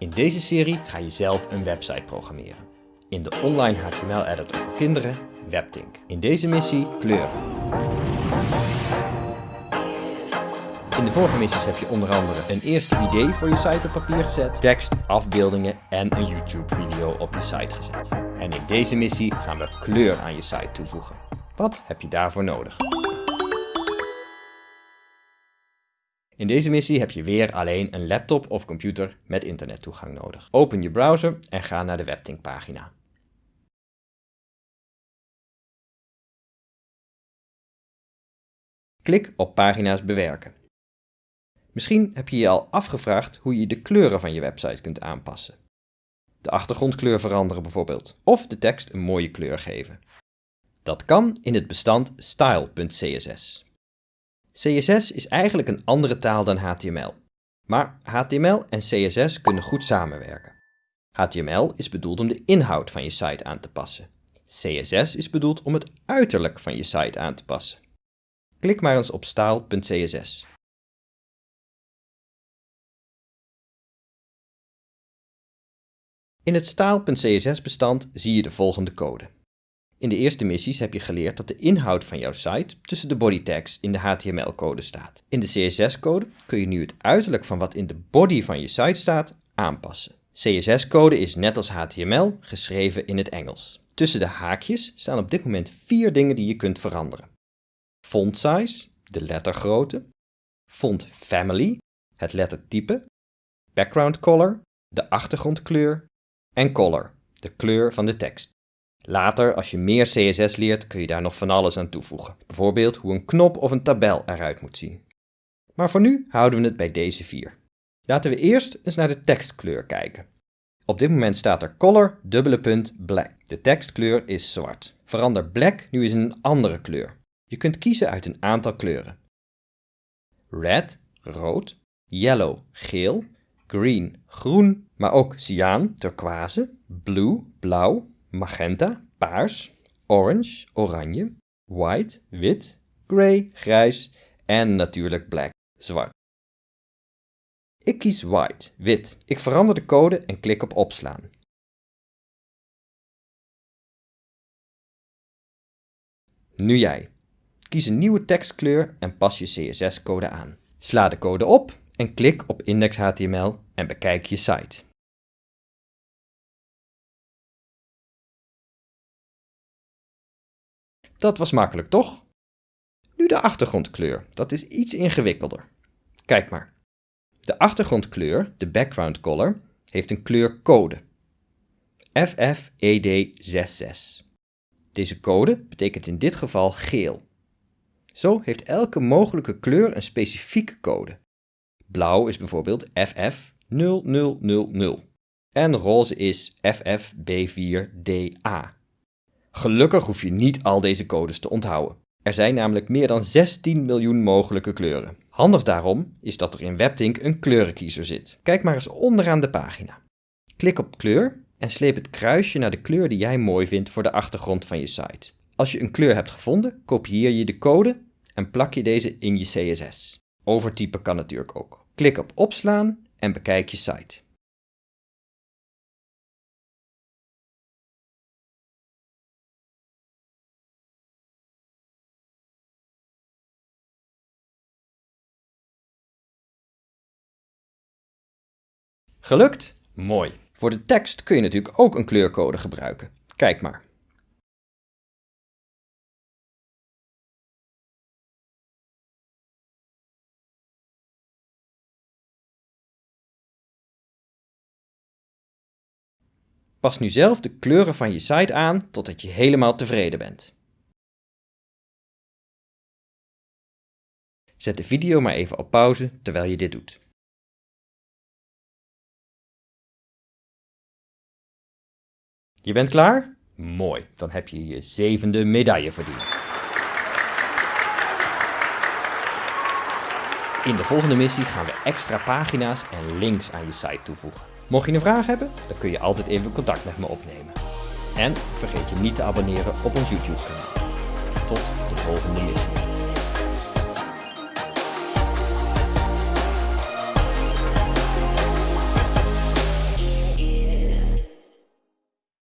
In deze serie ga je zelf een website programmeren. In de online HTML-editor voor kinderen, WebTink. In deze missie kleuren. In de vorige missies heb je onder andere een eerste idee voor je site op papier gezet, tekst, afbeeldingen en een YouTube video op je site gezet. En in deze missie gaan we kleur aan je site toevoegen. Wat heb je daarvoor nodig? In deze missie heb je weer alleen een laptop of computer met internettoegang nodig. Open je browser en ga naar de WebTink pagina. Klik op pagina's bewerken. Misschien heb je je al afgevraagd hoe je de kleuren van je website kunt aanpassen. De achtergrondkleur veranderen bijvoorbeeld, of de tekst een mooie kleur geven. Dat kan in het bestand style.css. CSS is eigenlijk een andere taal dan HTML. Maar HTML en CSS kunnen goed samenwerken. HTML is bedoeld om de inhoud van je site aan te passen. CSS is bedoeld om het uiterlijk van je site aan te passen. Klik maar eens op style.css. In het style.css bestand zie je de volgende code. In de eerste missies heb je geleerd dat de inhoud van jouw site tussen de body tags in de HTML-code staat. In de CSS-code kun je nu het uiterlijk van wat in de body van je site staat aanpassen. CSS-code is net als HTML geschreven in het Engels. Tussen de haakjes staan op dit moment vier dingen die je kunt veranderen. Font size, de lettergrootte, font family, het lettertype, background color, de achtergrondkleur en color, de kleur van de tekst. Later, als je meer CSS leert, kun je daar nog van alles aan toevoegen. Bijvoorbeeld hoe een knop of een tabel eruit moet zien. Maar voor nu houden we het bij deze vier. Laten we eerst eens naar de tekstkleur kijken. Op dit moment staat er color, dubbele punt, black. De tekstkleur is zwart. Verander black nu eens in een andere kleur. Je kunt kiezen uit een aantal kleuren. Red, rood, yellow, geel, green, groen, maar ook cyaan, turquoise, blue, blauw, magenta, paars, orange, oranje, white, wit, grey, grijs en natuurlijk black, zwart. Ik kies white, wit. Ik verander de code en klik op opslaan. Nu jij. Kies een nieuwe tekstkleur en pas je CSS-code aan. Sla de code op en klik op index.html en bekijk je site. Dat was makkelijk, toch? Nu de achtergrondkleur. Dat is iets ingewikkelder. Kijk maar. De achtergrondkleur, de background color, heeft een kleurcode. FFED66. Deze code betekent in dit geval geel. Zo heeft elke mogelijke kleur een specifieke code. Blauw is bijvoorbeeld FF0000 en roze is FFB4DA. Gelukkig hoef je niet al deze codes te onthouden. Er zijn namelijk meer dan 16 miljoen mogelijke kleuren. Handig daarom is dat er in WebTink een kleurenkiezer zit. Kijk maar eens onderaan de pagina. Klik op kleur en sleep het kruisje naar de kleur die jij mooi vindt voor de achtergrond van je site. Als je een kleur hebt gevonden, kopieer je de code en plak je deze in je CSS. Overtypen kan natuurlijk ook. Klik op opslaan en bekijk je site. Gelukt? Mooi. Voor de tekst kun je natuurlijk ook een kleurcode gebruiken. Kijk maar. Pas nu zelf de kleuren van je site aan totdat je helemaal tevreden bent. Zet de video maar even op pauze terwijl je dit doet. Je bent klaar? Mooi, dan heb je je zevende medaille verdiend. In de volgende missie gaan we extra pagina's en links aan je site toevoegen. Mocht je een vraag hebben, dan kun je altijd even contact met me opnemen. En vergeet je niet te abonneren op ons YouTube kanaal. Tot de volgende missie.